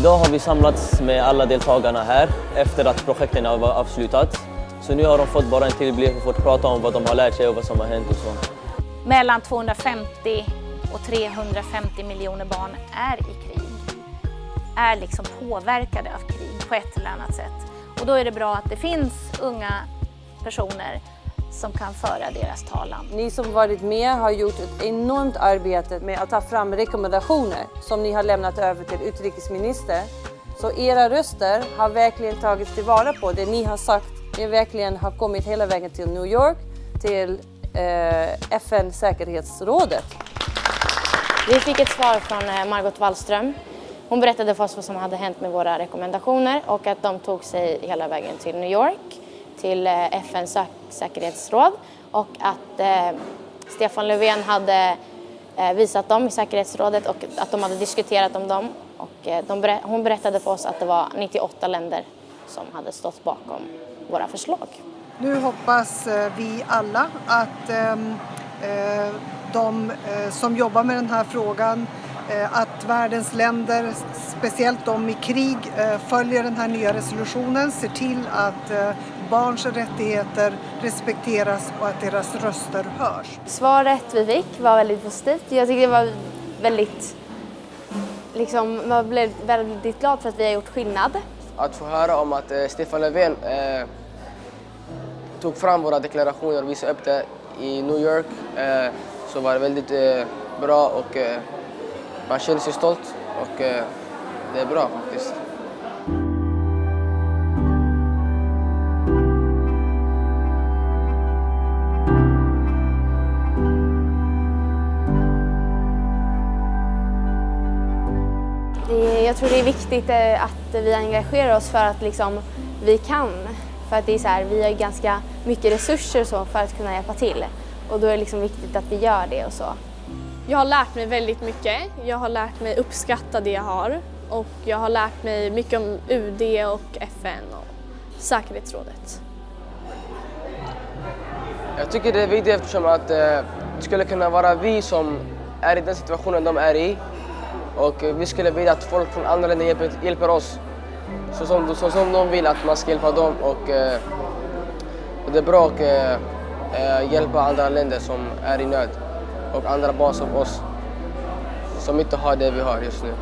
Idag har vi samlats med alla deltagarna här efter att projekten har avslutat. Så nu har de fått bara en tillblick och fått prata om vad de har lärt sig och vad som har hänt och så. Mellan 250 och 350 miljoner barn är i krig. Är liksom påverkade av krig på ett eller annat sätt. Och då är det bra att det finns unga personer som kan föra deras talan. Ni som varit med har gjort ett enormt arbete med att ta fram rekommendationer som ni har lämnat över till utrikesminister. Så era röster har verkligen tagits tillvara på. Det ni har sagt det verkligen har kommit hela vägen till New York, till eh, FN säkerhetsrådet. Vi fick ett svar från eh, Margot Wallström. Hon berättade för oss vad som hade hänt med våra rekommendationer och att de tog sig hela vägen till New York, till eh, FNs säkerhetsråd och att eh, Stefan Löfven hade eh, visat dem i säkerhetsrådet och att de hade diskuterat om dem. Och, de, hon berättade för oss att det var 98 länder som hade stått bakom våra förslag. Nu hoppas vi alla att ehm, de som jobbar med den här frågan att världens länder, speciellt de i krig, följer den här nya resolutionen, ser till att barns rättigheter respekteras och att deras röster hörs. Svaret vi fick var väldigt positivt. Jag tycker det var väldigt, liksom, man blev väldigt glad för att vi har gjort skillnad. Att få höra om att eh, Stefan Löfven eh, tog fram våra deklarationer och visade upp det i New York eh, så var det väldigt eh, bra och eh, man känner sig stolt och eh, det är bra faktiskt. Jag tror det är viktigt eh, att vi engagerar oss för att liksom, vi kan för att det är så här, vi har ganska mycket resurser så för att kunna hjälpa till. Och då är det liksom viktigt att vi gör det och så. Jag har lärt mig väldigt mycket. Jag har lärt mig uppskatta det jag har. Och jag har lärt mig mycket om UD och FN och säkerhetsrådet. Jag tycker det är viktigt eftersom att eh, det skulle kunna vara vi som är i den situationen de är i. Och vi skulle vilja att folk från andra länder hjälper, hjälper oss så som, så som de vill att man ska hjälpa dem. Och, och det är bra att eh, hjälpa andra länder som är i nöd och andra barn som oss som inte har det vi har just nu.